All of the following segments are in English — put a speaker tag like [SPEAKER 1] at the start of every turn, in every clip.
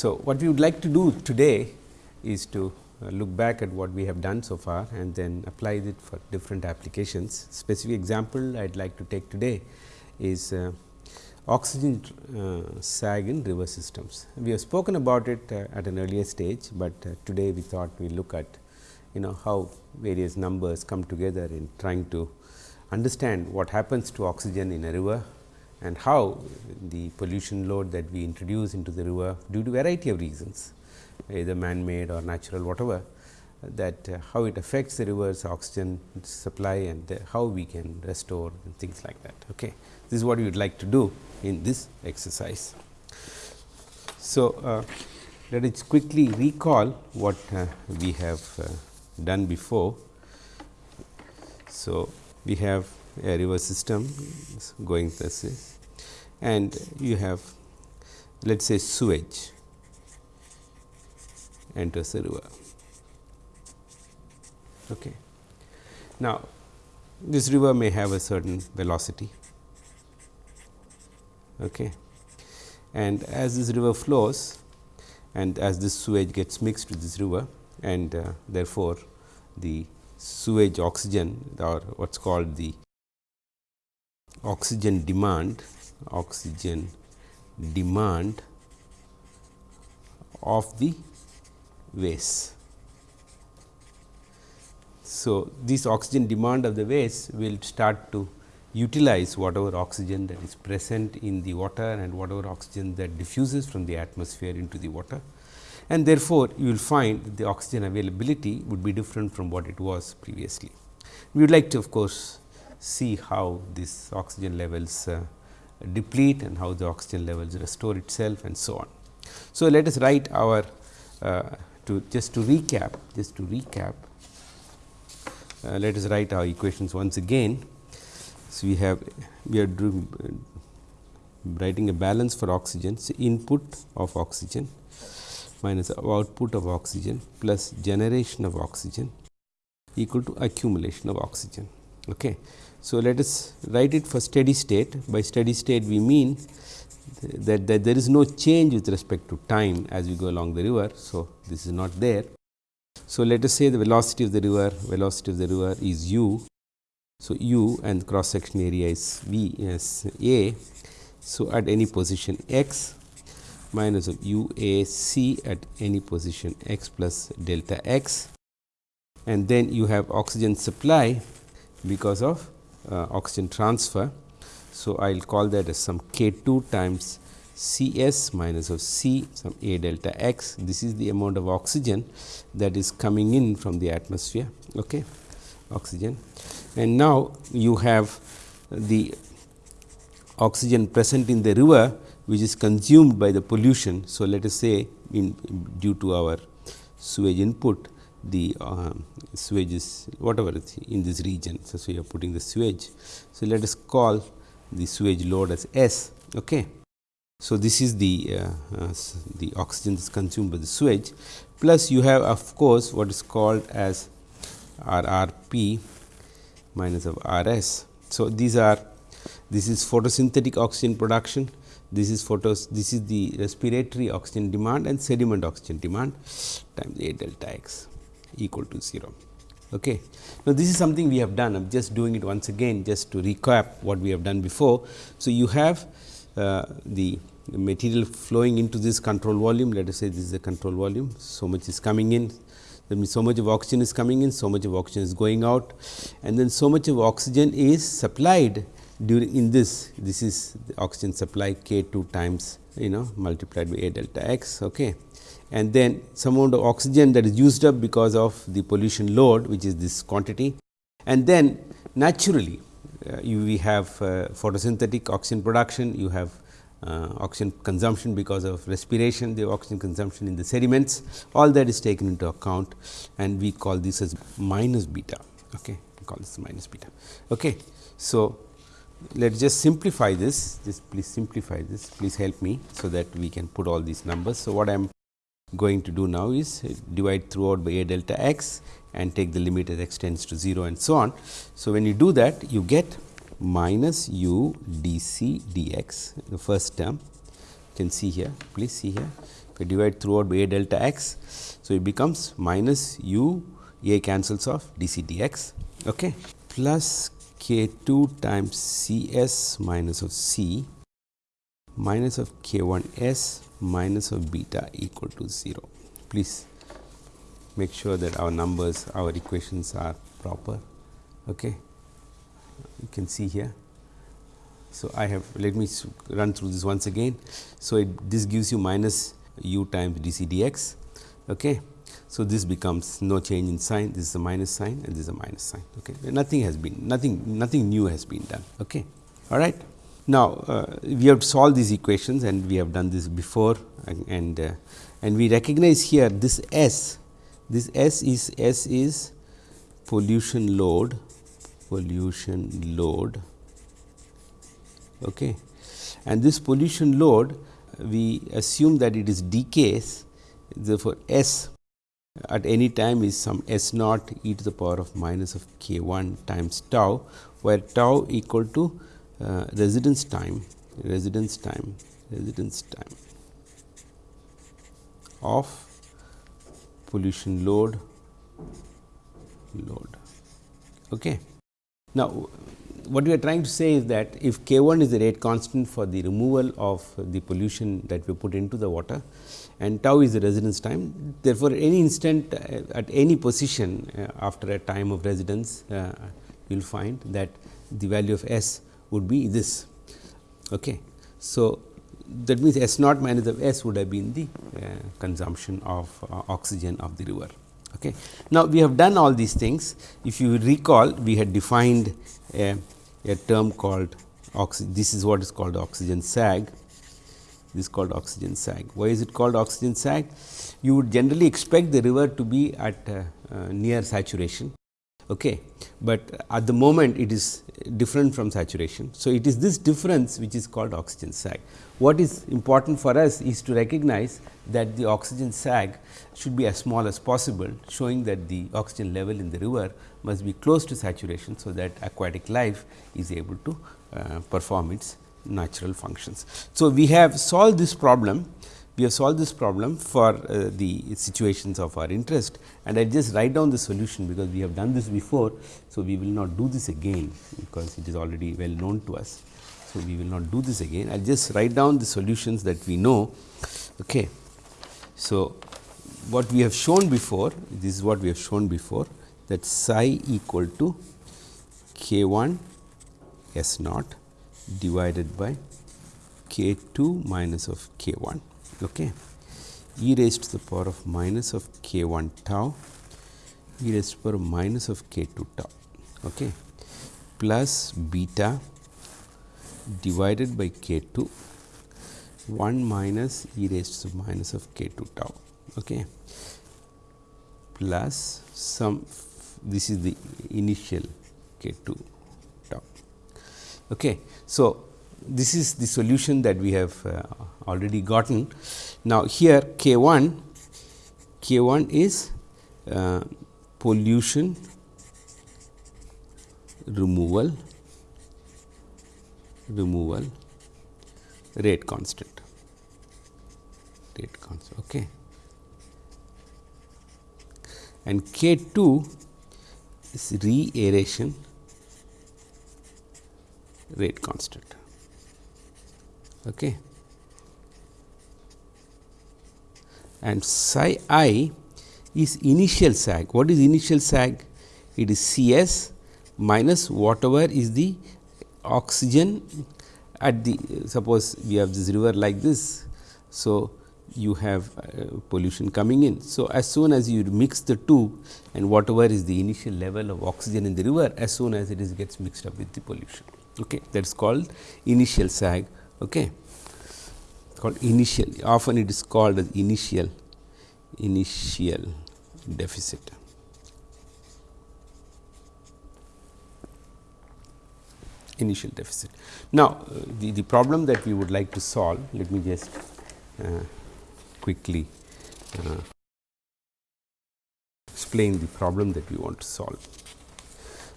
[SPEAKER 1] So, what we would like to do today is to uh, look back at what we have done so far and then apply it for different applications. Specific example I would like to take today is uh, oxygen uh, sag in river systems. We have spoken about it uh, at an earlier stage, but uh, today we thought we look at you know how various numbers come together in trying to understand what happens to oxygen in a river and how the pollution load that we introduce into the river due to variety of reasons either man made or natural whatever that uh, how it affects the river's oxygen supply and the, how we can restore and things like that. Okay. This is what we would like to do in this exercise. So, uh, let us quickly recall what uh, we have uh, done before. So, we have river system going this way and you have let us say sewage enters the river. Okay. Now, this river may have a certain velocity okay. and as this river flows and as this sewage gets mixed with this river and uh, therefore, the sewage oxygen or what is called the oxygen demand oxygen demand of the waste. So, this oxygen demand of the waste will start to utilize whatever oxygen that is present in the water and whatever oxygen that diffuses from the atmosphere into the water. And therefore, you will find that the oxygen availability would be different from what it was previously. We would like to of course, see how this oxygen levels uh, deplete and how the oxygen levels restore itself and so on. So, let us write our uh, to just to recap just to recap uh, let us write our equations once again. So, we have we are doing writing a balance for oxygen. So, input of oxygen minus output of oxygen plus generation of oxygen equal to accumulation of oxygen. Okay. So, let us write it for steady state. By steady state, we mean that, that there is no change with respect to time as we go along the river. So, this is not there. So, let us say the velocity of the river, velocity of the river is u. So, u and cross section area is v as a. So, at any position x minus of u a c at any position x plus delta x and then you have oxygen supply because of Uh, oxygen transfer. So, I will call that as some k 2 times C s minus of C some A delta x. This is the amount of oxygen that is coming in from the atmosphere. Okay, oxygen. And now, you have the oxygen present in the river which is consumed by the pollution. So, let us say in due to our sewage input the uh, sewage is whatever is in this region. So, so, you are putting the sewage. So, let us call the sewage load as S. Okay. So, this is the uh, uh, the oxygen is consumed by the sewage plus you have of course, what is called as R R P minus of R S. So, these are this is photosynthetic oxygen production, this is photos this is the respiratory oxygen demand and sediment oxygen demand times A delta x equal to 0. Okay. Now, this is something we have done I am just doing it once again just to recap what we have done before. So, you have uh, the material flowing into this control volume let us say this is the control volume. So, much is coming in that means, so much of oxygen is coming in so much of oxygen is going out and then so much of oxygen is supplied during in this this is the oxygen supply k 2 times you know multiplied by a delta x. Okay and then some amount of oxygen that is used up because of the pollution load which is this quantity. And then naturally, uh, you we have uh, photosynthetic oxygen production, you have uh, oxygen consumption because of respiration, the oxygen consumption in the sediments, all that is taken into account and we call this as minus beta. Okay. We call this minus beta. Okay. So, let us just simplify this, just please simplify this, please help me, so that we can put all these numbers. So, what I am going to do now is divide throughout by a delta x and take the limit as x tends to 0 and so on. So, when you do that you get minus u d c d x the first term you can see here please see here okay, divide throughout by a delta x. So, it becomes minus u a cancels off d c d x okay, plus k 2 times C s minus of C minus of k 1 s minus of beta equal to 0. Please make sure that our numbers our equations are proper. Okay. You can see here. So, I have let me run through this once again. So, it, this gives you minus u times d c d x. Okay. So, this becomes no change in sign this is a minus sign and this is a minus sign. Okay. Nothing has been nothing nothing new has been done. Okay. All right. Now, uh, we have solved these equations and we have done this before and and, uh, and we recognize here this S this S is S is pollution load pollution load okay. and this pollution load we assume that it is decays therefore, S at any time is some S naught e to the power of minus of k 1 times tau, where tau equal to uh, residence time residence time residence time of pollution load load. Okay. Now, what we are trying to say is that if k 1 is the rate constant for the removal of the pollution that we put into the water and tau is the residence time. Therefore, any instant uh, at any position uh, after a time of residence, uh, you will find that the value of S would be this. Okay. So, that means S naught minus of S would have been the uh, consumption of uh, oxygen of the river. Okay. Now, we have done all these things. If you recall, we had defined a, a term called oxygen. This is what is called oxygen sag. This is called oxygen sag. Why is it called oxygen sag? You would generally expect the river to be at uh, uh, near saturation, okay. but at the moment it is different from saturation. So, it is this difference which is called oxygen sag. What is important for us is to recognize that the oxygen sag should be as small as possible, showing that the oxygen level in the river must be close to saturation. So, that aquatic life is able to uh, perform its natural functions. So, we have solved this problem we have solved this problem for uh, the situations of our interest and I just write down the solution because we have done this before. So, we will not do this again because it is already well known to us. So, we will not do this again I will just write down the solutions that we know. Okay. So, what we have shown before this is what we have shown before that psi equal to k 1 s naught divided by k 2 minus of k 1 okay. e raised to the power of minus of k 1 tau e raised to the power of minus of k 2 tau okay, plus beta divided by k 2 1 minus e raised to the minus of k 2 tau okay, plus some this is the initial k 2 tau. Okay. So, this is the solution that we have uh, already gotten. Now, here K 1 K 1 is uh, pollution removal removal rate constant. Rate constant okay. And k 2 is re aeration rate constant Okay. And psi i is initial sag. What is initial sag? It is C s minus whatever is the oxygen at the suppose we have this river like this. So, you have uh, pollution coming in. So, as soon as you mix the two and whatever is the initial level of oxygen in the river as soon as it is gets mixed up with the pollution. Okay. That is called initial sag okay. Called initial. Often it is called as initial initial deficit. Initial deficit. Now the the problem that we would like to solve let me just uh, quickly uh, explain the problem that we want to solve.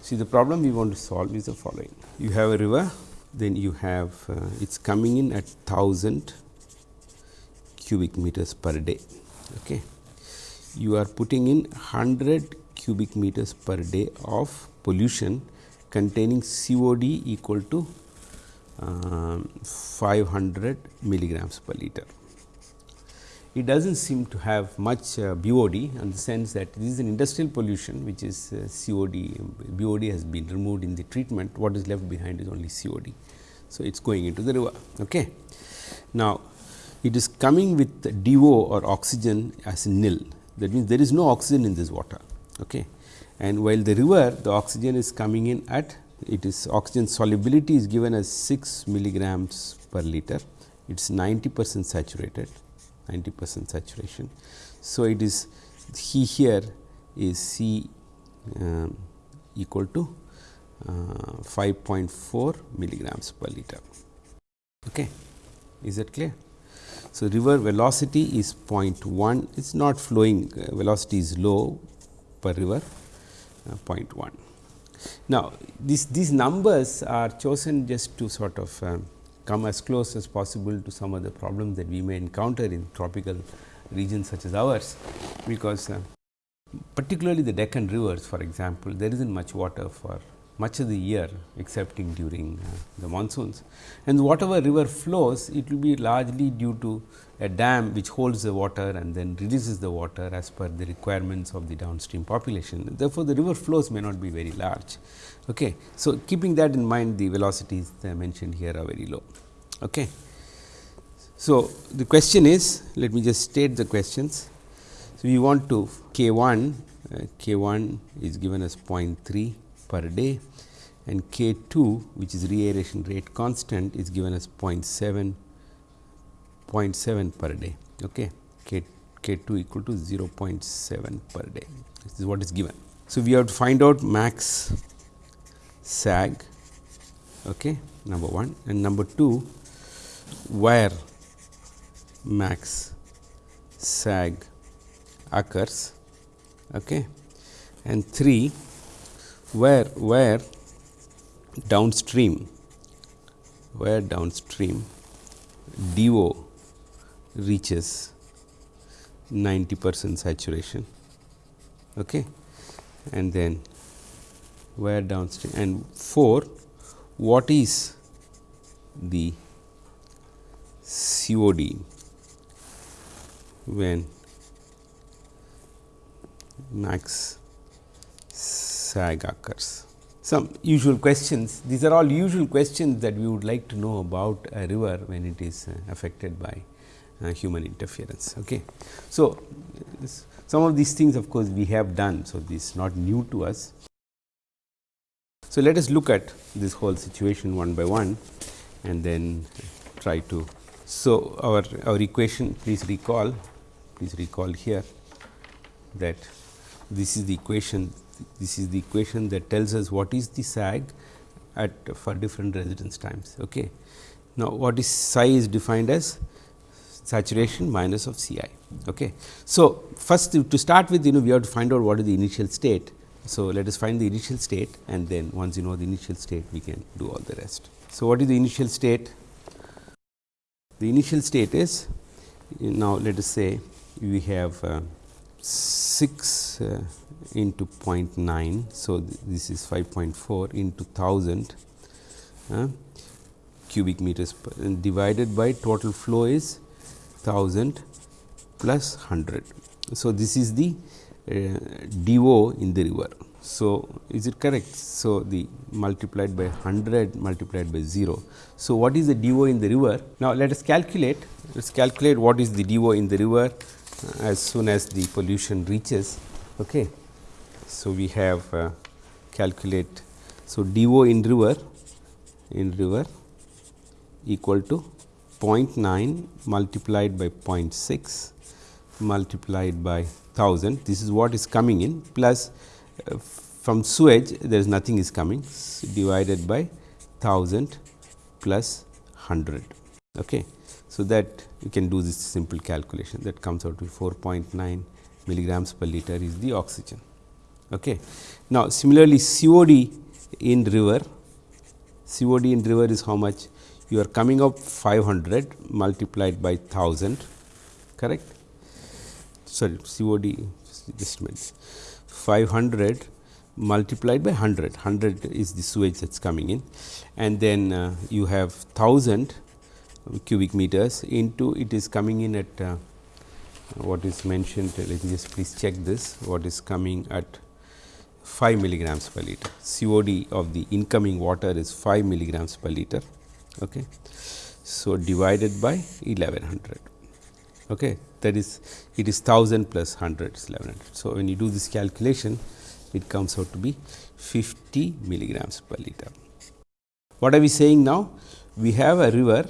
[SPEAKER 1] See the problem we want to solve is the following. You have a river then you have uh, it is coming in at 1000 cubic meters per day. Okay. You are putting in 100 cubic meters per day of pollution containing COD equal to uh, 500 milligrams per liter. It does not seem to have much uh, BOD in the sense that this is an industrial pollution which is uh, COD, BOD has been removed in the treatment, what is left behind is only COD. So, it is going into the river. Okay. Now, it is coming with DO or oxygen as nil that means there is no oxygen in this water. Okay. And while the river the oxygen is coming in at it is oxygen solubility is given as 6 milligrams per liter, it is 90 percent saturated 90 percent saturation. So, it is he here is C um, equal to uh, 5.4 milligrams per liter. Okay. Is that clear? So, river velocity is 0.1, it is not flowing, uh, velocity is low per river uh, 0.1. Now, this, these numbers are chosen just to sort of um, come as close as possible to some of the problems that we may encounter in tropical regions such as ours, because uh, particularly the Deccan rivers for example, there is not much water for much of the year excepting during uh, the monsoons. And whatever river flows, it will be largely due to a dam which holds the water and then releases the water as per the requirements of the downstream population. Therefore, the river flows may not be very large. Okay. So, keeping that in mind the velocities mentioned here are very low. Okay. So, the question is let me just state the questions. So, we want to k 1 uh, k 1 is given as 0.3 per day and k 2 which is reaeration rate constant is given as 0.7 0.7 per day. Okay. K, K 2 equal to 0.7 per day. This is what is given. So, we have to find out max sag okay, number 1 and number 2 where max sag occurs okay, and 3 where where downstream where downstream DO reaches 90 percent saturation okay. and then where downstream and 4 what is the COD when max sag occurs. Some usual questions, these are all usual questions that we would like to know about a river when it is uh, affected by uh, human interference. Okay. So, some of these things of course, we have done. So, this is not new to us. So, let us look at this whole situation one by one and then try to. So, our, our equation please recall, please recall here that this is the equation, this is the equation that tells us what is the sag at for different residence times. Okay. Now, what is psi is defined as saturation minus of C i. Okay. So, first to start with you know we have to find out what is the initial state. So, let us find the initial state and then once you know the initial state we can do all the rest. So, what is the initial state? The initial state is now let us say we have uh, 6 uh, into 0.9. So, th this is 5.4 into 1000 uh, cubic meters and divided by total flow is 1000 plus 100. So, this is the uh, DO in the river. So, is it correct? So, the multiplied by 100 multiplied by 0. So, what is the DO in the river? Now, let us calculate, let us calculate what is the DO in the river as soon as the pollution reaches. Okay. So, we have uh, calculate. So, DO in river in river equal to 0.9 multiplied by 0.6 multiplied by 1000 this is what is coming in plus uh, from sewage there is nothing is coming divided by 1000 plus 100. Okay. So, that you can do this simple calculation that comes out to 4.9 milligrams per liter is the oxygen. Okay. Now, similarly, COD in river, COD in river is how much? You are coming up 500 multiplied by 1000 correct. Sorry COD just minute 500 multiplied by 100, 100 is the sewage that is coming in and then uh, you have 1000 cubic meters into it is coming in at uh, what is mentioned let me just please check this what is coming at 5 milligrams per liter COD of the incoming water is 5 milligrams per liter. Okay. So, divided by 1100 okay. that is it is 1000 plus 100 is 1100. So, when you do this calculation it comes out to be 50 milligrams per liter. What are we saying now? We have a river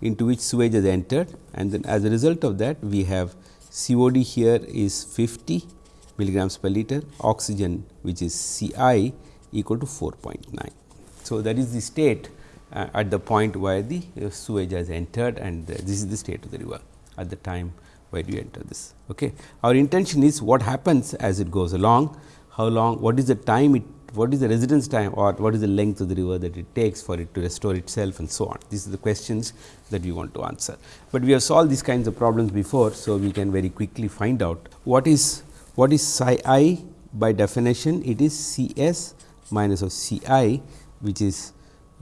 [SPEAKER 1] into which sewage has entered and then as a result of that we have COD here is 50 milligrams per liter, oxygen which is C i equal to 4.9. So, that is the state uh, at the point where the uh, sewage has entered and uh, this is the state of the river at the time where you enter this. Okay. Our intention is what happens as it goes along how long, what is the time it, what is the residence time or what is the length of the river that it takes for it to restore itself and so on. These are the questions that we want to answer. But we have solved these kinds of problems before. So, we can very quickly find out what is what is psi i by definition it is C s minus of C i which is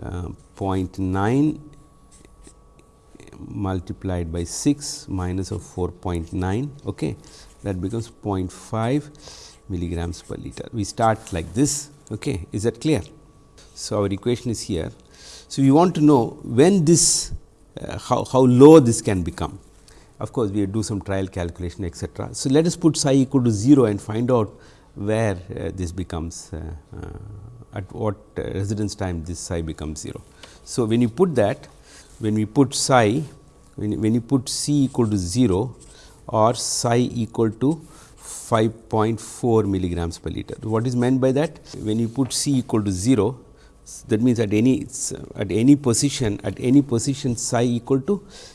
[SPEAKER 1] uh, 0.9 multiplied by 6 minus of 4.9 okay. that becomes 0.5 milligrams per liter. We start like this, okay. is that clear? So, our equation is here. So, we want to know when this uh, how, how low this can become. Of course, we do some trial calculation etcetera. So, let us put psi equal to 0 and find out where uh, this becomes uh, uh at what uh, residence time this psi becomes 0. So, when you put that when we put psi when, when you put c equal to 0 or psi equal to 5.4 milligrams per liter. What is meant by that? When you put C equal to 0, that means at any at any position at any position psi equal to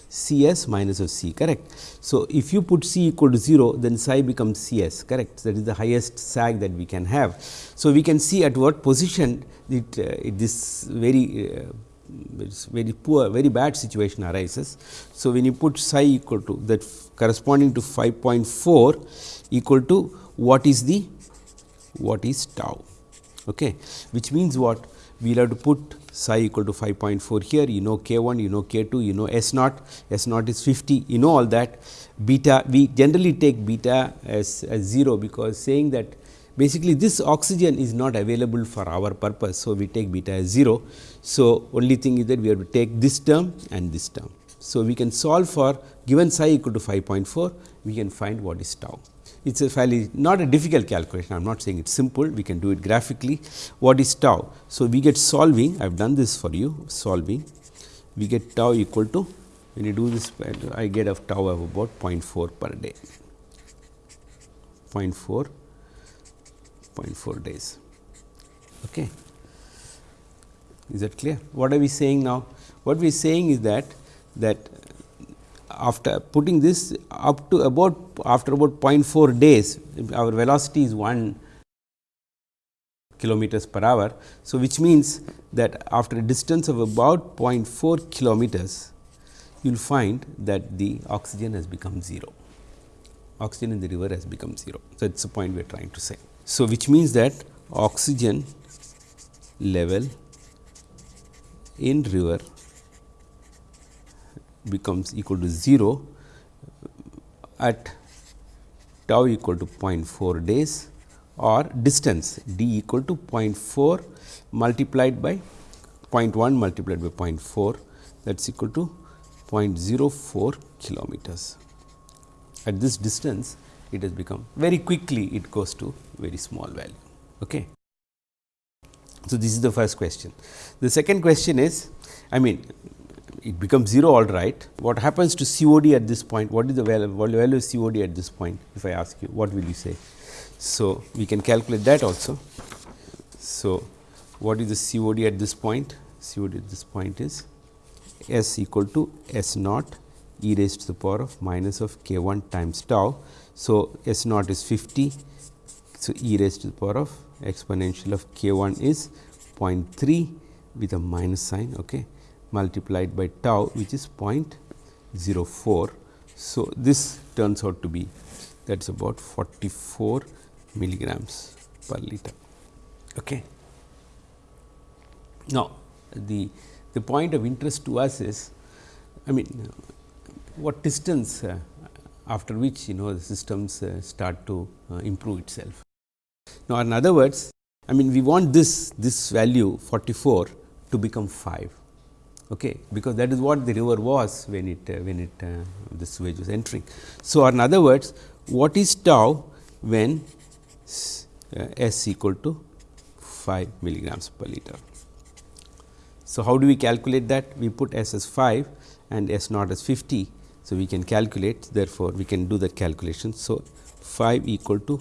[SPEAKER 1] C s minus of C correct. So, if you put C equal to 0 then psi becomes C s correct that is the highest sag that we can have. So, we can see at what position it, uh, it this very uh, very poor very bad situation arises. So, when you put psi equal to that corresponding to 5.4 equal to what is the what is tau okay which means what we will have to put psi equal to 5.4 here you know k 1 you know k 2 you know s naught s naught is 50 you know all that beta we generally take beta as, as 0 because saying that basically this oxygen is not available for our purpose. So, we take beta as 0. So, only thing is that we have to take this term and this term. So, we can solve for given psi equal to 5.4 we can find what is tau it is a fairly not a difficult calculation. I am not saying it is simple, we can do it graphically. What is tau? So, we get solving, I have done this for you, solving, we get tau equal to, when you do this, I get a tau of about 0.4 per day, 0.4, 0.4 days. Okay. Is that clear? What are we saying now? What we are saying is that, that after putting this up to about after about 0.4 days our velocity is 1 kilometers per hour. So, which means that after a distance of about 0.4 kilometers you will find that the oxygen has become 0 oxygen in the river has become 0. So, is the point we are trying to say. So, which means that oxygen level in river becomes equal to 0 at tau equal to 0.4 days or distance d equal to 0.4 multiplied by 0.1 multiplied by 0.4 that is equal to 0.04 kilometers. At this distance it has become very quickly it goes to very small value. Okay. So, this is the first question. The second question is I mean it becomes 0 all right. What happens to COD at this point? What is the value, value of COD at this point? If I ask you, what will you say? So, we can calculate that also. So, what is the COD at this point? COD at this point is S equal to S naught e raised to the power of minus of k 1 times tau. So, S naught is 50. So, e raised to the power of exponential of k 1 is 0.3 with a minus sign. Okay multiplied by tau which is 0.04. So, this turns out to be that is about 44 milligrams per liter. Okay. Now, the, the point of interest to us is I mean what distance uh, after which you know the systems uh, start to uh, improve itself. Now, in other words I mean we want this this value 44 to become 5 okay, because that is what the river was when it uh, when it uh, the sewage was entering. So, in other words what is tau when uh, S equal to 5 milligrams per liter. So, how do we calculate that? We put S as 5 and S naught as 50. So, we can calculate therefore, we can do that calculation. So, 5 equal to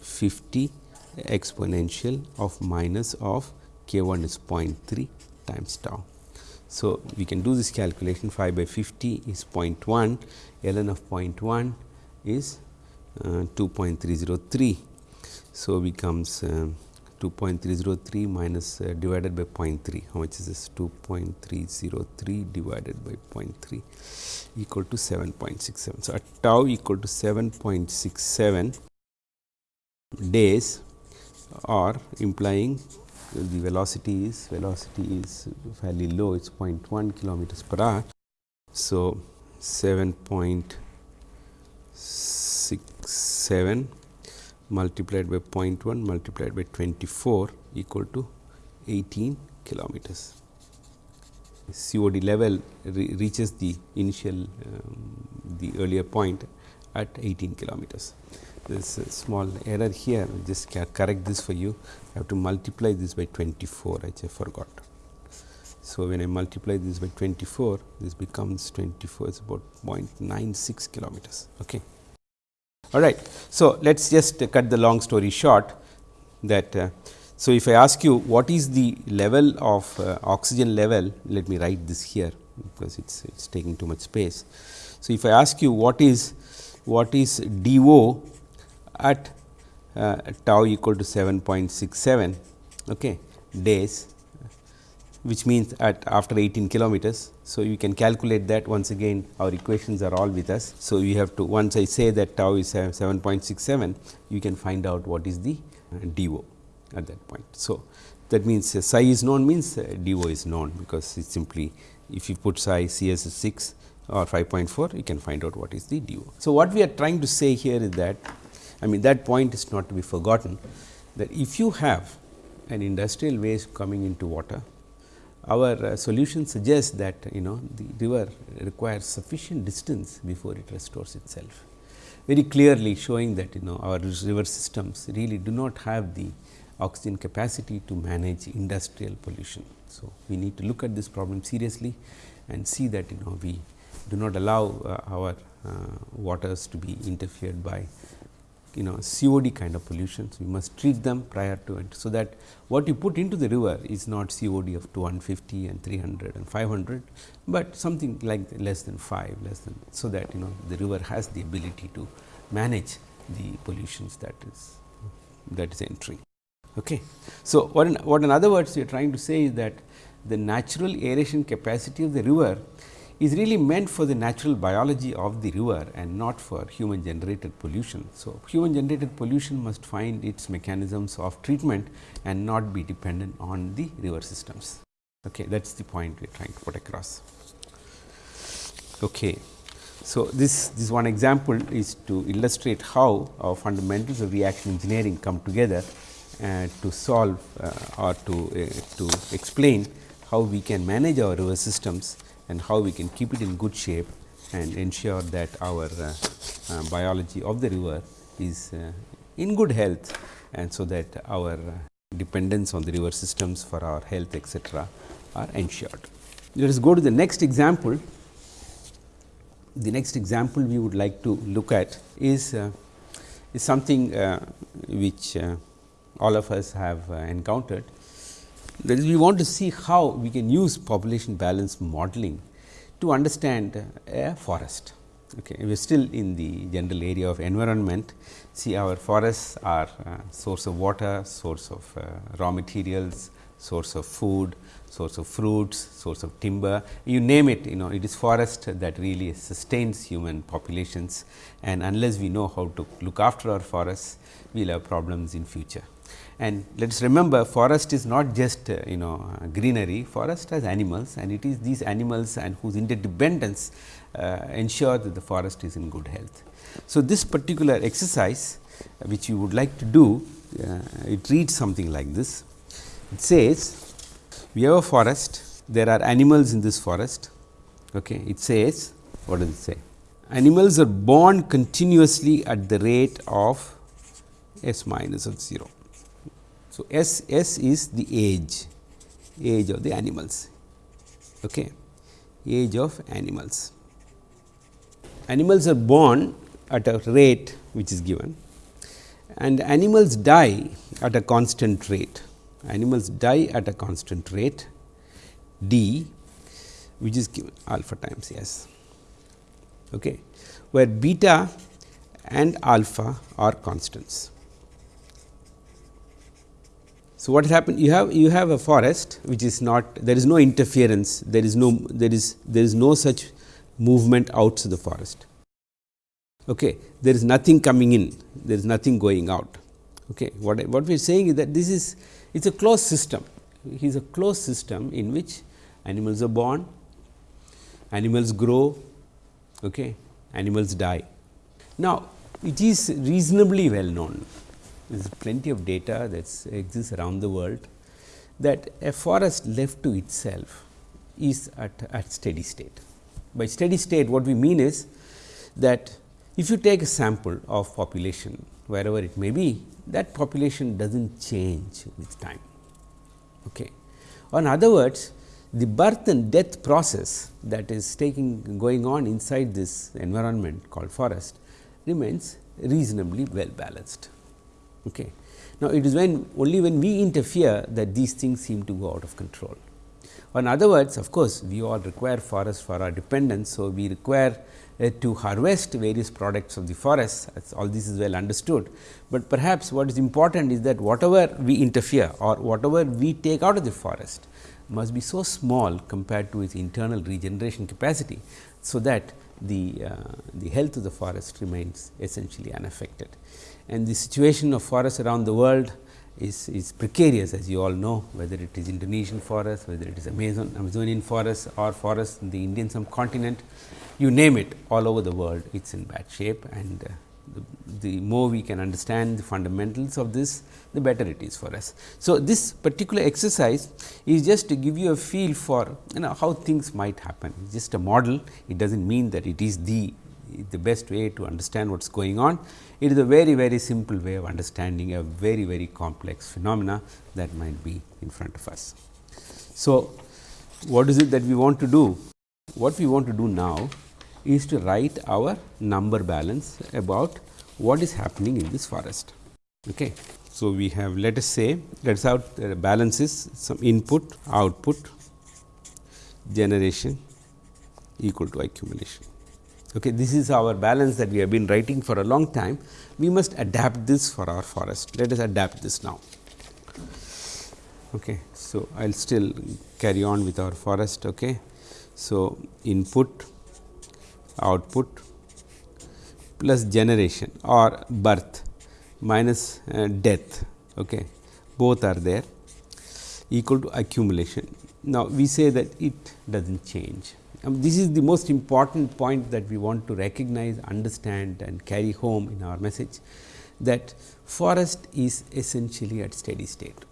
[SPEAKER 1] 50 exponential of minus of k 1 is 0.3 times tau. So, we can do this calculation 5 by 50 is 0.1, ln of 0.1 is uh, 2.303. So, becomes uh, 2.303 minus uh, divided by 0.3. How much is this? 2.303 divided by 0.3 equal to 7.67. So, at tau equal to 7.67 days or implying the velocity is velocity is fairly low it is 0.1 kilometers per hour. So, 7.67 multiplied by 0.1 multiplied by 24 equal to 18 kilometers. COD level re reaches the initial um, the earlier point at 18 kilometers. There is a small error here, just correct this for you. I have to multiply this by 24, which I forgot. So, when I multiply this by 24, this becomes 24 is about 0.96 kilometers. Okay. All right. So, let us just cut the long story short that uh, so if I ask you what is the level of uh, oxygen level, let me write this here because it's it's taking too much space. So, if I ask you what is what is DO at uh, tau equal to 7.67 okay, days which means at after 18 kilometers. So, you can calculate that once again our equations are all with us. So, we have to once I say that tau is 7.67 you can find out what is the DO at that point. So, that means uh, psi is known means uh, DO is known because it simply if you put psi CS is 6 or 5.4 you can find out what is the DO. So, what we are trying to say here is that I mean that point is not to be forgotten that if you have an industrial waste coming into water our uh, solution suggests that you know the river requires sufficient distance before it restores itself. Very clearly showing that you know our river systems really do not have the oxygen capacity to manage industrial pollution. So, we need to look at this problem seriously and see that you know we do not allow uh, our uh, waters to be interfered by you know COD kind of pollutions, we must treat them prior to it. So, that what you put into the river is not COD of 250 and 300 and 500, but something like less than 5 less than. So, that you know the river has the ability to manage the pollutions that is that is entering. Okay. So, what in, what in other words we are trying to say is that the natural aeration capacity of the river is really meant for the natural biology of the river and not for human generated pollution. So, human generated pollution must find its mechanisms of treatment and not be dependent on the river systems. Okay, that is the point we are trying to put across. Okay. So, this, this one example is to illustrate how our fundamentals of reaction engineering come together uh, to solve uh, or to, uh, to explain how we can manage our river systems and how we can keep it in good shape and ensure that our uh, uh, biology of the river is uh, in good health and so that our dependence on the river systems for our health etc., are ensured. Let us go to the next example. The next example we would like to look at is, uh, is something uh, which uh, all of us have encountered that is we want to see how we can use population balance modeling to understand a forest. Okay. We are still in the general area of environment. See our forests are uh, source of water, source of uh, raw materials, source of food, source of fruits, source of timber, you name it, you know, it is forest that really sustains human populations and unless we know how to look after our forests, we will have problems in future. And let us remember forest is not just uh, you know greenery, forest has animals and it is these animals and whose interdependence uh, ensure that the forest is in good health. So, this particular exercise uh, which you would like to do, uh, it reads something like this. It says we have a forest, there are animals in this forest. Okay. It says, what does it say? Animals are born continuously at the rate of s minus of 0. So, s, s is the age, age of the animals, okay. age of animals. Animals are born at a rate which is given and animals die at a constant rate animals die at a constant rate d which is given alpha times s okay, where beta and alpha are constants. So, what has happened you have you have a forest which is not there is no interference there is no there is there is no such movement out outside the forest. Okay. There is nothing coming in there is nothing going out. Okay. What, what we are saying is that this is it is a closed system. It is a closed system in which animals are born, animals grow, okay, animals die. Now, it is reasonably well known, there is plenty of data that exists around the world that a forest left to itself is at, at steady state. By steady state what we mean is that if you take a sample of population wherever it may be that population does not change with time. Okay. In other words, the birth and death process that is taking going on inside this environment called forest remains reasonably well balanced. Okay. Now, it is when only when we interfere that these things seem to go out of control. In other words, of course, we all require forest for our dependence. So, we require uh, to harvest various products of the forest all this is well understood, but perhaps what is important is that whatever we interfere or whatever we take out of the forest must be so small compared to its internal regeneration capacity. So, that the, uh, the health of the forest remains essentially unaffected. And the situation of forests around the world is, is precarious as you all know whether it is Indonesian forest, whether it is Amazon, Amazonian forest or forest in the Indian subcontinent you name it all over the world it is in bad shape. And uh, the, the, more we can understand the fundamentals of this the better it is for us. So, this particular exercise is just to give you a feel for you know how things might happen. Just a model. It does not mean that it is the the best way to understand what is going on. It is a very very simple way of understanding a very very complex phenomena that might be in front of us. So, what is it that we want to do? What we want to do now is to write our number balance about what is happening in this forest. Okay. So, we have let us say let us have uh, balances some input output generation equal to accumulation. Okay. This is our balance that we have been writing for a long time. We must adapt this for our forest. Let us adapt this now. Okay. So, I will still carry on with our forest. Okay. So, input output plus generation or birth minus uh, death okay both are there equal to accumulation now we say that it does not change um, this is the most important point that we want to recognize understand and carry home in our message that forest is essentially at steady state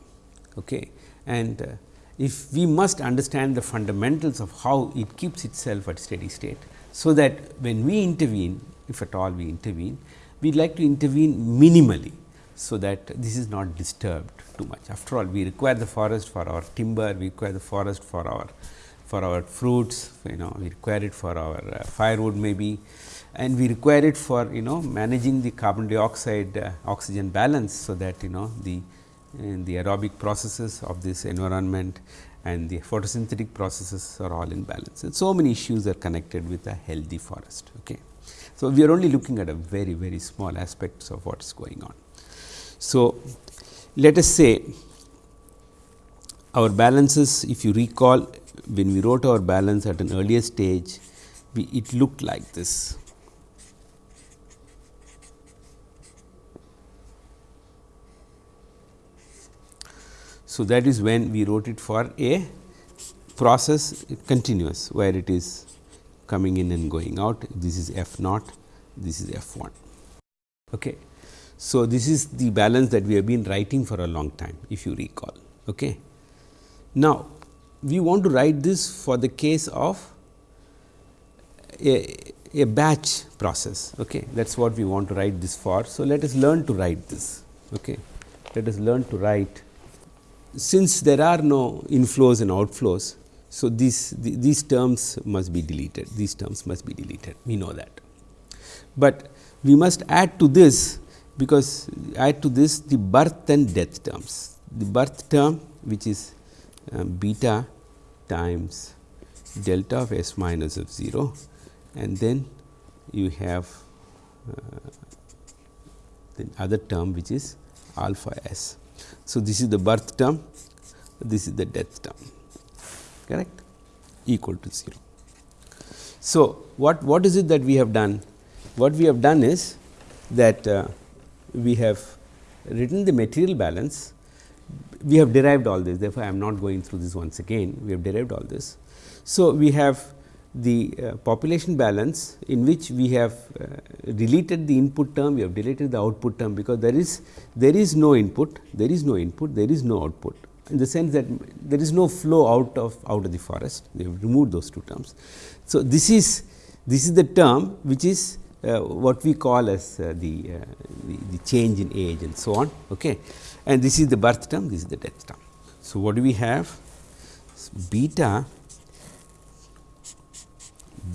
[SPEAKER 1] okay and uh, if we must understand the fundamentals of how it keeps itself at steady state so that when we intervene if at all we intervene we like to intervene minimally. So, that this is not disturbed too much after all we require the forest for our timber we require the forest for our for our fruits you know we require it for our uh, firewood maybe and we require it for you know managing the carbon dioxide uh, oxygen balance. So, that you know the the aerobic processes of this environment and the photosynthetic processes are all in balance. And so many issues are connected with a healthy forest. Okay. So, we are only looking at a very very small aspects of what is going on. So, let us say our balances if you recall when we wrote our balance at an earlier stage we, it looked like this. So, that is when we wrote it for a process continuous where it is coming in and going out this is f naught this is f 1. Okay. So, this is the balance that we have been writing for a long time if you recall. Okay. Now, we want to write this for the case of a, a batch process. Okay. That is what we want to write this for. So, let us learn to write this. Okay. Let us learn to write since there are no inflows and outflows. So, these these terms must be deleted these terms must be deleted we know that, but we must add to this because add to this the birth and death terms. The birth term which is beta times delta of s minus of 0 and then you have uh, the other term which is alpha s. So, this is the birth term, this is the death term correct equal to 0. So, what, what is it that we have done? What we have done is that uh, we have written the material balance, we have derived all this therefore, I am not going through this once again, we have derived all this. So, we have the uh, population balance in which we have uh, deleted the input term, we have deleted the output term because there is there is no input, there is no input, there is no output in the sense that there is no flow out of out of the forest, we have removed those two terms. So, this is this is the term which is uh, what we call as uh, the, uh, the, the change in age and so on okay. And this is the birth term, this is the death term. So, what do we have beta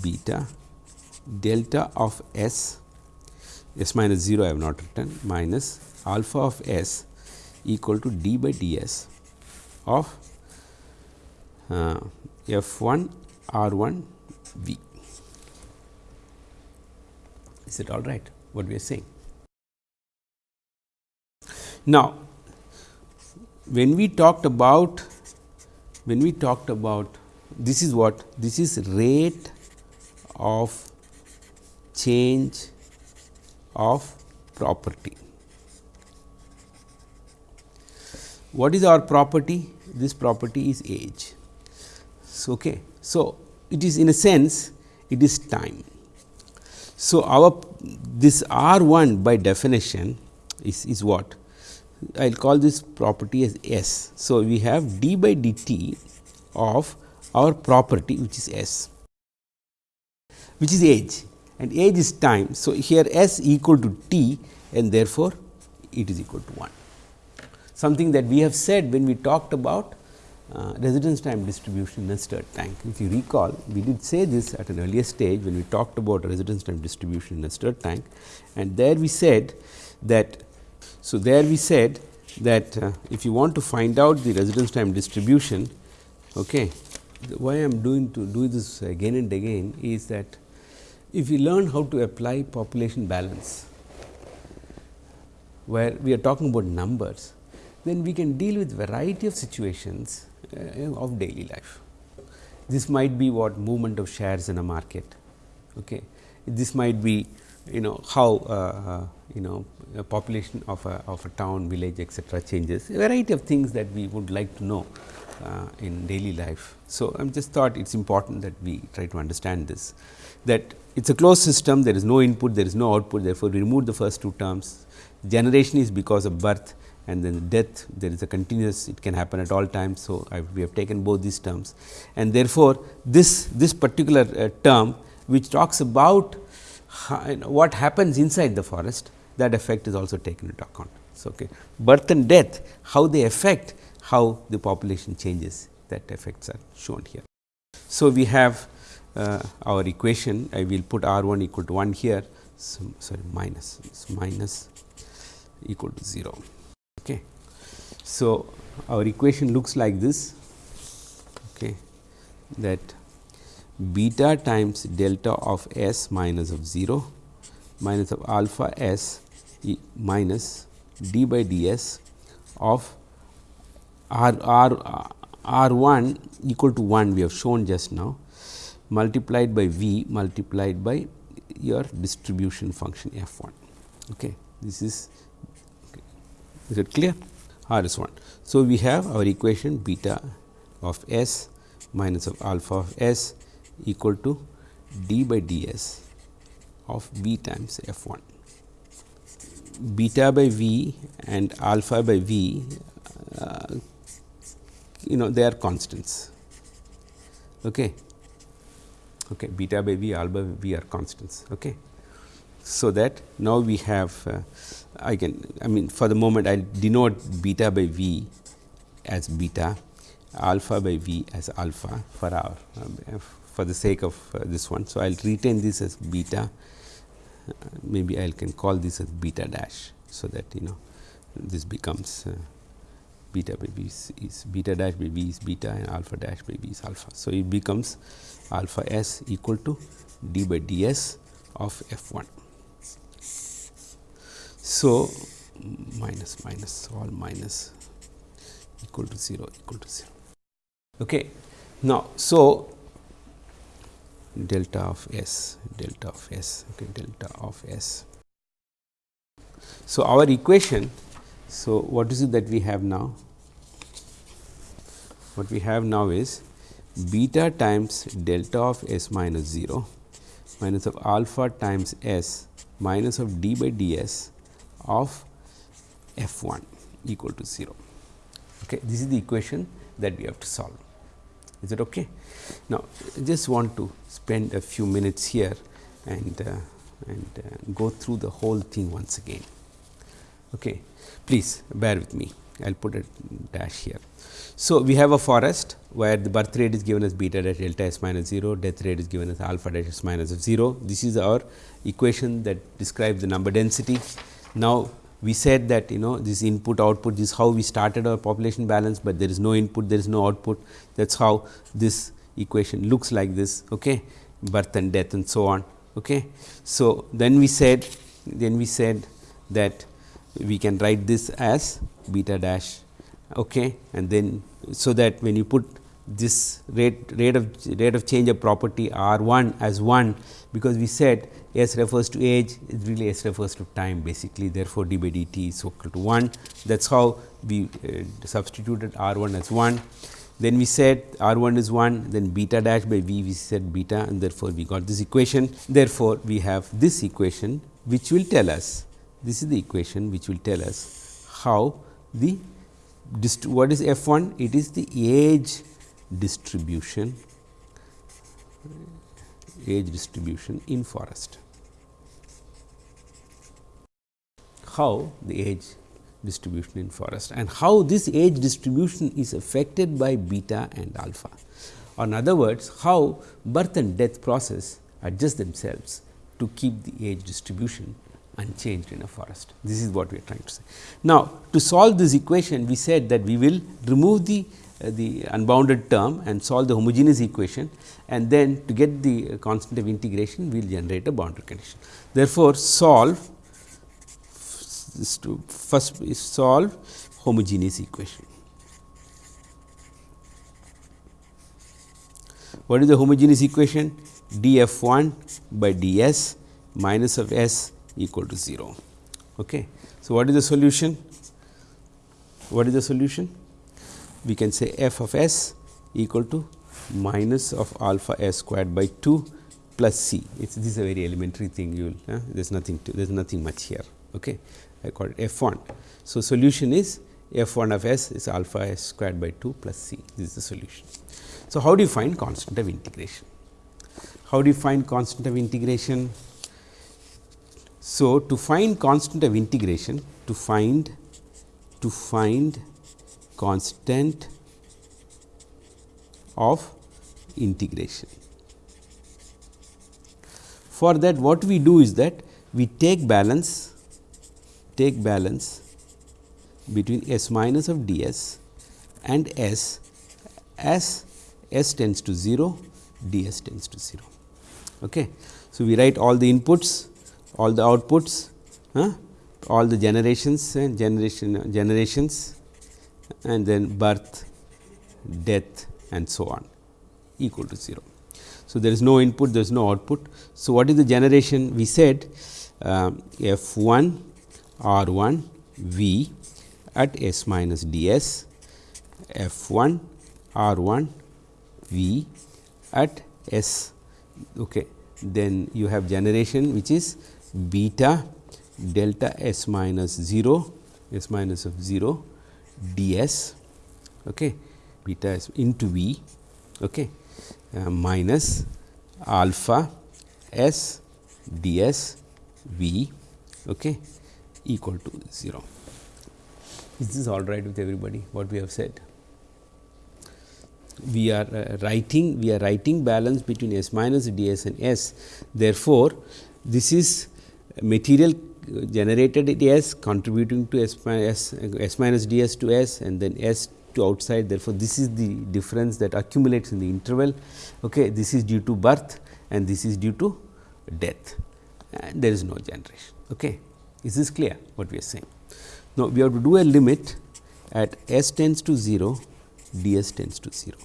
[SPEAKER 1] beta delta of s s minus 0 I have not written minus alpha of s equal to d by d s of uh, f 1 r 1 v. Is it all right what we are saying? Now, when we talked about when we talked about this is what this is rate of change of property. What is our property? This property is age. So, okay. so it is in a sense it is time. So, our this R 1 by definition is, is what? I will call this property as S. So, we have d by dt of our property which is S which is age and age is time. So, here S equal to t and therefore, it is equal to 1 something that we have said when we talked about uh, residence time distribution in a stirred tank. If you recall, we did say this at an earlier stage when we talked about residence time distribution in a stirred tank and there we said that. So, there we said that uh, if you want to find out the residence time distribution, okay, why I am doing to do this again and again is that if we learn how to apply population balance, where we are talking about numbers, then we can deal with variety of situations uh, of daily life. This might be what movement of shares in a market. Okay. This might be you know how uh, uh, you know population of a, of a town, village etcetera changes, a variety of things that we would like to know uh, in daily life. So, I am just thought it is important that we try to understand this that it is a closed system, there is no input, there is no output, therefore, we remove the first two terms. Generation is because of birth and then death there is a continuous it can happen at all times. So, I, we have taken both these terms and therefore, this this particular uh, term which talks about how, you know, what happens inside the forest that effect is also taken into account. So, okay. birth and death how they affect how the population changes that effects are shown here. So, we have uh, our equation I will put R 1 equal to 1 here so, sorry minus so minus equal to 0. Okay. So, our equation looks like this okay, that beta times delta of s minus of 0 minus of alpha s e minus d by d s of r r R 1 equal to 1 we have shown just now multiplied by V multiplied by your distribution function f 1. Okay. This is okay. is it clear R is 1. So, we have our equation beta of s minus of alpha of s equal to d by d s of v times f 1. Beta by v and alpha by v uh, you know they are constants. Okay. Okay, beta by v, alpha by v are constants. Okay. So, that now we have uh, I can I mean for the moment I will denote beta by v as beta, alpha by v as alpha for our um, for the sake of uh, this one. So, I will retain this as beta maybe I can call this as beta dash. So, that you know this becomes uh, beta by is, is, beta dash by b is beta and alpha dash by is alpha. So, it becomes alpha s equal to d by d s of f 1. So, minus minus all minus equal to 0 equal to 0. Okay. Now, so delta of s delta of s okay, delta of s. So, our equation so, what is it that we have now? What we have now is beta times delta of s minus 0 minus of alpha times s minus of d by d s of f 1 equal to 0. Okay. This is the equation that we have to solve. Is it okay? Now, I just want to spend a few minutes here and, uh, and uh, go through the whole thing once again. Okay. Please bear with me, I will put a dash here. So, we have a forest where the birth rate is given as beta dash delta s minus 0, death rate is given as alpha dash s minus of 0. This is our equation that describes the number density. Now, we said that you know this input output this is how we started our population balance, but there is no input there is no output that is how this equation looks like this okay, birth and death and so on. Okay. So, then we said then we said that we can write this as beta dash okay, and then so that when you put this rate rate of rate of change of property R 1 as 1 because we said S refers to age it really S refers to time basically therefore, d by dt is equal to 1 that is how we uh, substituted R 1 as 1. Then we said R 1 is 1 then beta dash by V we said beta and therefore, we got this equation therefore, we have this equation which will tell us this is the equation which will tell us how the what is f 1? It is the age distribution age distribution in forest. How the age distribution in forest and how this age distribution is affected by beta and alpha. Or in other words, how birth and death process adjust themselves to keep the age distribution unchanged in a forest. This is what we are trying to say. Now, to solve this equation, we said that we will remove the Uh, the unbounded term and solve the homogeneous equation and then to get the constant of integration we will generate a boundary condition. Therefore, solve to first solve homogeneous equation. What is the homogeneous equation? d f 1 by d s minus of s equal to 0. Okay. So, what is the solution? What is the solution? We can say f of s equal to minus of alpha s squared by 2 plus c. It's, this is a very elementary thing you will, uh, there is nothing to, there is nothing much here. Okay. I call it f 1. So, solution is f 1 of s is alpha s squared by 2 plus c, this is the solution. So, how do you find constant of integration? How do you find constant of integration? So, to find constant of integration to find to find constant of integration. For that what we do is that we take balance take balance between s minus of d s and s as s tends to 0 d s tends to 0. Okay. So, we write all the inputs all the outputs, huh? all the generations and generation generations and then birth death and so on equal to 0. So, there is no input, there is no output. So, what is the generation? We said uh, f 1 r 1 v at s minus d s, f 1 r 1 v at s. Okay. Then you have generation which is beta delta s minus 0 s minus of 0 d s okay, beta s into v okay, uh, minus alpha s d s v okay, equal to 0. Is this all right with everybody what we have said? We are uh, writing we are writing balance between s minus d s and s. Therefore, this is material generated at S contributing to S, S, S minus d s to S and then S to outside therefore, this is the difference that accumulates in the interval. Okay. This is due to birth and this is due to death and there is no generation. Okay. Is this clear what we are saying? Now, we have to do a limit at s tends to 0, d s tends to 0.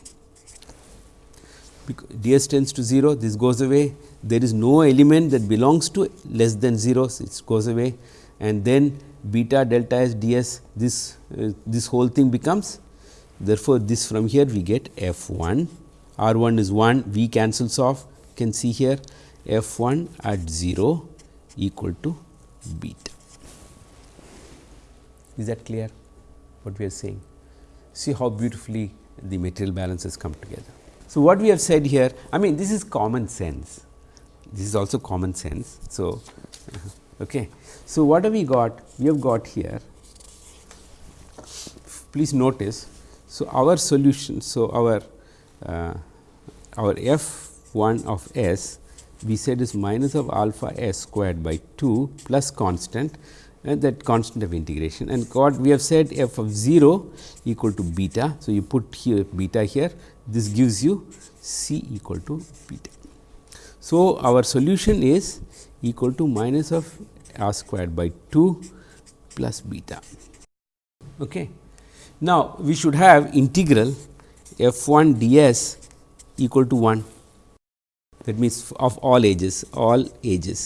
[SPEAKER 1] Because d s tends to 0, this goes away, there is no element that belongs to less than 0, so it goes away and then beta delta s d s this uh, this whole thing becomes Therefore, this from here we get f 1 r 1 is 1 v cancels off you can see here f 1 at 0 equal to beta. Is that clear what we are saying? See how beautifully the material balances come together. So, what we have said here I mean this is common sense this is also common sense. So, okay. so what have we got? We have got here please notice so, our solution, so our uh, our f 1 of s we said is minus of alpha s squared by 2 plus constant and that constant of integration and what we have said f of 0 equal to beta. So, you put here beta here this gives you c equal to beta. So, our solution is equal to minus of r squared by 2 plus beta. Okay. Now, we should have integral f 1 d s equal to 1 that means, of all ages all ages.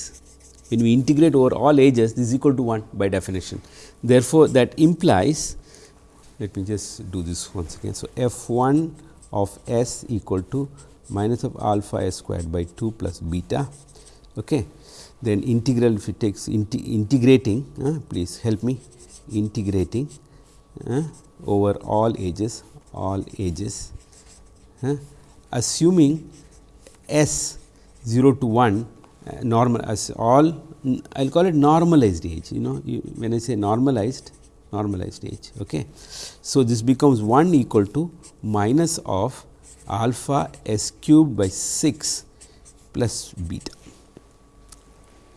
[SPEAKER 1] When we integrate over all ages this is equal to 1 by definition. Therefore, that implies let me just do this once again. So, f 1 of s equal to minus of alpha s squared by 2 plus beta. Okay. Then integral if it takes integrating uh, please help me integrating uh, over all ages all ages uh, assuming s 0 to 1 uh, normal as all I will call it normalized age you know you, when I say normalized normalized age. Okay. So, this becomes 1 equal to minus of alpha s cubed by 6 plus beta.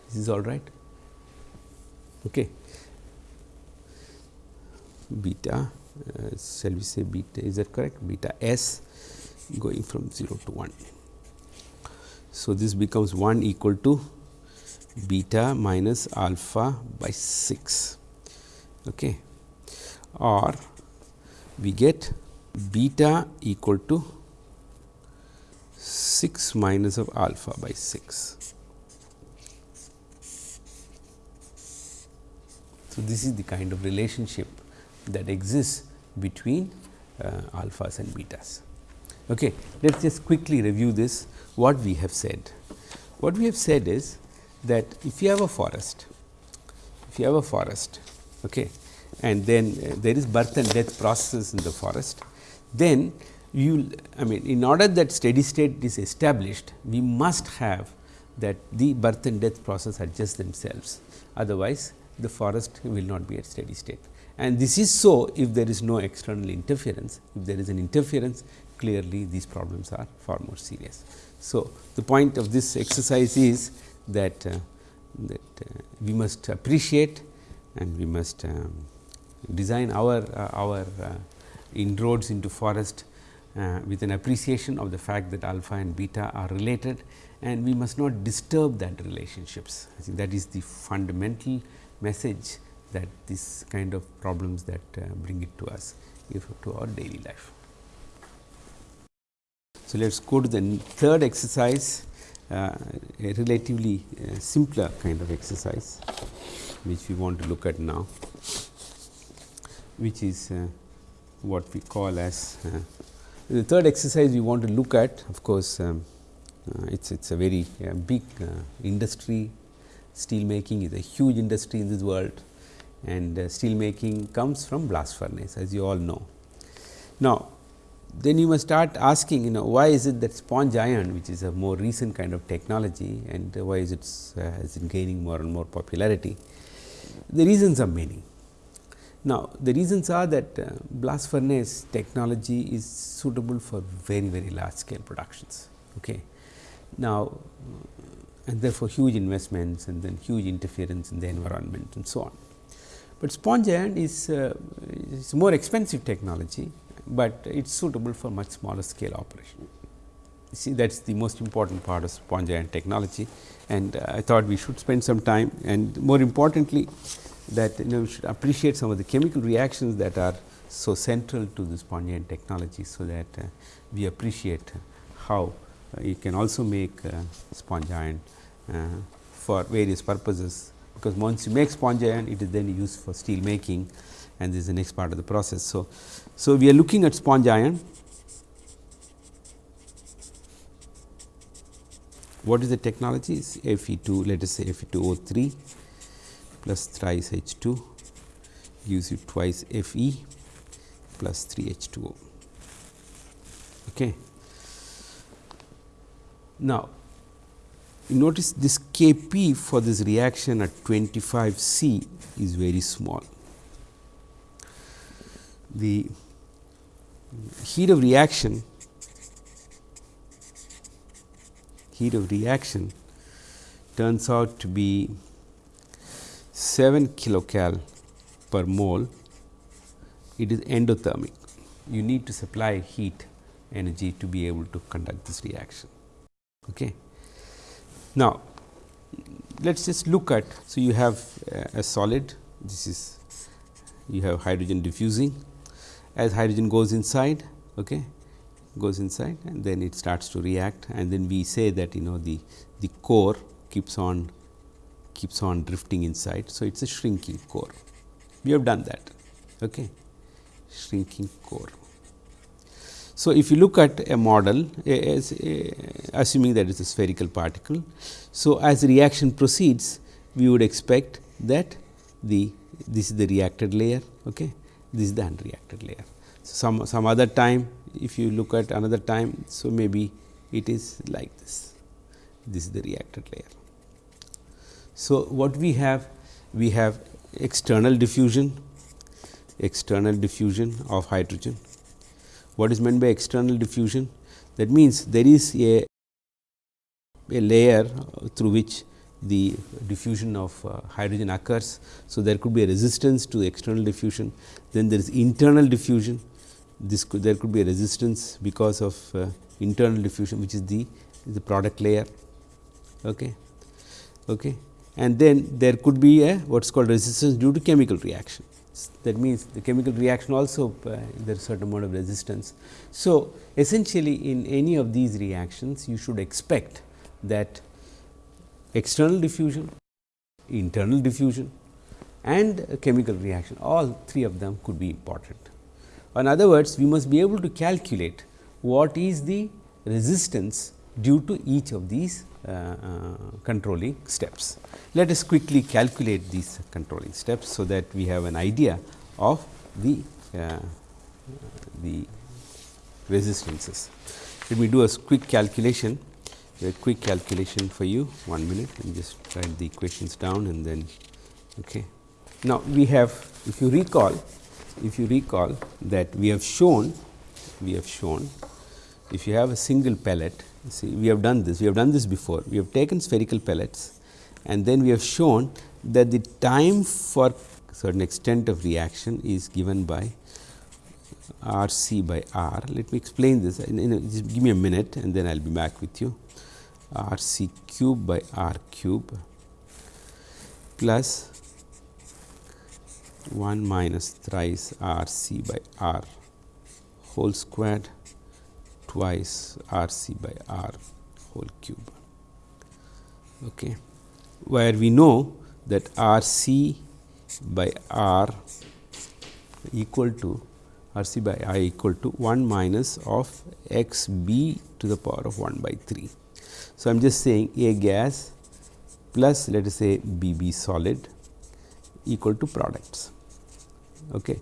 [SPEAKER 1] This is all right. Okay. Beta uh, shall we say beta is that correct beta s going from 0 to 1. So, this becomes 1 equal to beta minus alpha by 6 okay. or we get beta equal to 6 minus of alpha by 6. So, this is the kind of relationship that exists between uh, alphas and betas. Okay. Let us just quickly review this what we have said. What we have said is that if you have a forest, if you have a forest okay, and then uh, there is birth and death processes in the forest, then you I mean in order that steady state is established, we must have that the birth and death process adjust themselves, otherwise the forest will not be at steady state and this is so if there is no external interference. If there is an interference clearly these problems are far more serious. So, the point of this exercise is that, uh, that uh, we must appreciate and we must um, design our, uh, our uh, inroads into forest uh, with an appreciation of the fact that alpha and beta are related and we must not disturb that relationships. I think that is the fundamental message that this kind of problems that uh, bring it to us if to our daily life. So, let us go to the third exercise uh, a relatively uh, simpler kind of exercise which we want to look at now which is uh, what we call as uh, the third exercise we want to look at of course, um, uh, it is it's a very uh, big industry steel making is a huge industry in this world and steel making comes from blast furnace as you all know. Now, then you must start asking you know why is it that sponge iron which is a more recent kind of technology and why is it uh, it gaining more and more popularity. The reasons are many. Now, the reasons are that uh, blast furnace technology is suitable for very very large scale productions. Okay. Now, and therefore, huge investments and then huge interference in the environment and so on. But sponge iron is, uh, is more expensive technology but it is suitable for much smaller scale operation. See that is the most important part of sponge iron technology and uh, I thought we should spend some time and more importantly that you know we should appreciate some of the chemical reactions that are so central to the sponge iron technology. So, that uh, we appreciate how uh, you can also make uh, sponge iron uh, for various purposes, because once you make sponge iron it is then used for steel making and this is the next part of the process. So, so we are looking at sponge iron. What is the technology? Is Fe2, let us say Fe2O3 plus thrice H2 gives you twice Fe plus 3 H2O. Okay. Now, you notice this Kp for this reaction at 25 C is very small the heat of reaction heat of reaction turns out to be 7 kilocal per mole it is endothermic. You need to supply heat energy to be able to conduct this reaction. Okay? Now let us just look at so you have uh, a solid this is you have hydrogen diffusing. As hydrogen goes inside okay, goes inside and then it starts to react and then we say that you know the the core keeps on keeps on drifting inside. So, it is a shrinking core we have done that okay. shrinking core. So, if you look at a model as assuming that it is a spherical particle. So, as reaction proceeds we would expect that the this is the reacted layer okay this is the unreacted layer. So, Some, some other time if you look at another time, so maybe it is like this, this is the reacted layer. So, what we have? We have external diffusion, external diffusion of hydrogen. What is meant by external diffusion? That means, there is a, a layer through which the diffusion of uh, hydrogen occurs. So, there could be a resistance to external diffusion, then there is internal diffusion, this could there could be a resistance because of uh, internal diffusion which is the the product layer okay okay and then there could be a what is called resistance due to chemical reaction that means the chemical reaction also uh, there is certain amount of resistance so essentially in any of these reactions you should expect that external diffusion, internal diffusion and chemical reaction all three of them could be important. In other words, we must be able to calculate what is the resistance due to each of these controlling steps. Let us quickly calculate these controlling steps, so that we have an idea of the, uh, the resistances. Let me do a quick calculation a quick calculation for you one minute and just write the equations down and then okay. Now, we have if you recall if you recall that we have shown we have shown if you have a single pellet see we have done this we have done this before we have taken spherical pellets and then we have shown that the time for certain extent of reaction is given by R c by R. Let me explain this in, in, just give me a minute and then I will be back with you. R c cube by R cube plus 1 minus thrice R c by R whole squared twice R c by R whole cube. Okay. Where we know that R c by R equal to R c by I equal to 1 minus of x b to the power of 1 by 3. So, I am just saying A gas plus let us say B b solid equal to products. Okay.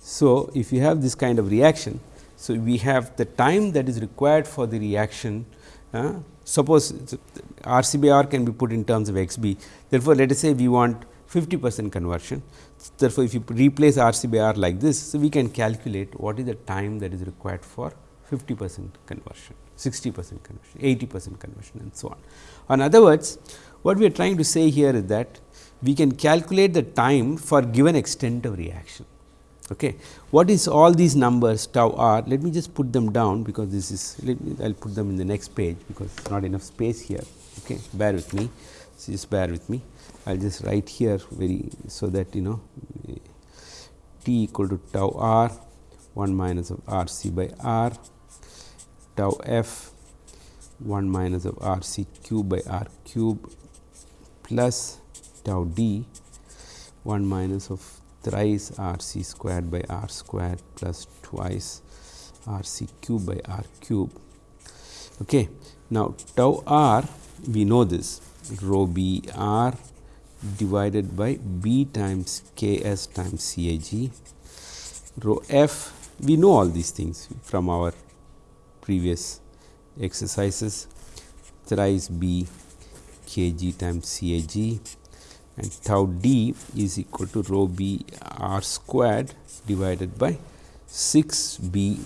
[SPEAKER 1] So, if you have this kind of reaction, so we have the time that is required for the reaction. Uh, suppose R c by R can be put in terms of x b. Therefore, let us say we want 50 percent conversion. Therefore, if you replace R c by R like this, so we can calculate what is the time that is required for 50 percent conversion, 60 percent conversion, 80 percent conversion and so on. In other words, what we are trying to say here is that we can calculate the time for given extent of reaction. Okay. What is all these numbers tau r? Let me just put them down because this is I will put them in the next page because not enough space here. Okay. Bear with me, so just bear with me. I will just write here very so that you know t equal to tau r 1 minus of r c by r tau f 1 minus of r c cube by r cube plus tau d 1 minus of thrice r c squared by r squared plus twice r c cube by r cube. Okay. Now, tau r we know this rho b r divided by b times k s times c a g rho f we know all these things from our previous exercises thrice b k g times c a g and tau d is equal to rho b r squared divided by 6 b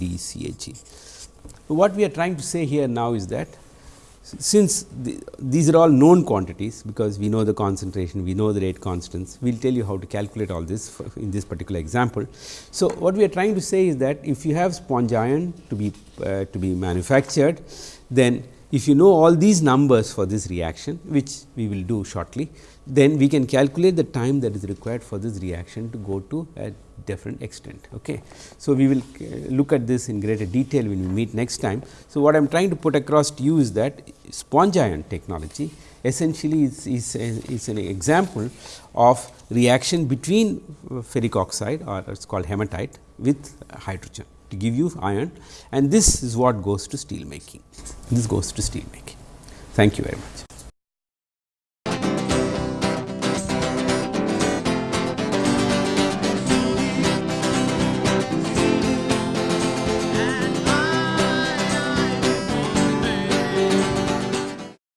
[SPEAKER 1] d c a g. What we are trying to say here now is that since the, these are all known quantities because we know the concentration, we know the rate constants, we will tell you how to calculate all this in this particular example. So, what we are trying to say is that if you have sponge iron to be uh, to be manufactured, then if you know all these numbers for this reaction which we will do shortly, then we can calculate the time that is required for this reaction to go to a different extent. Okay. So, we will uh, look at this in greater detail when we meet next time. So, what I am trying to put across to you is that sponge iron technology essentially is, is, is an example of reaction between ferric oxide or it is called hematite with hydrogen to give you iron and this is what goes to steel making. This goes to steel making. Thank you very much.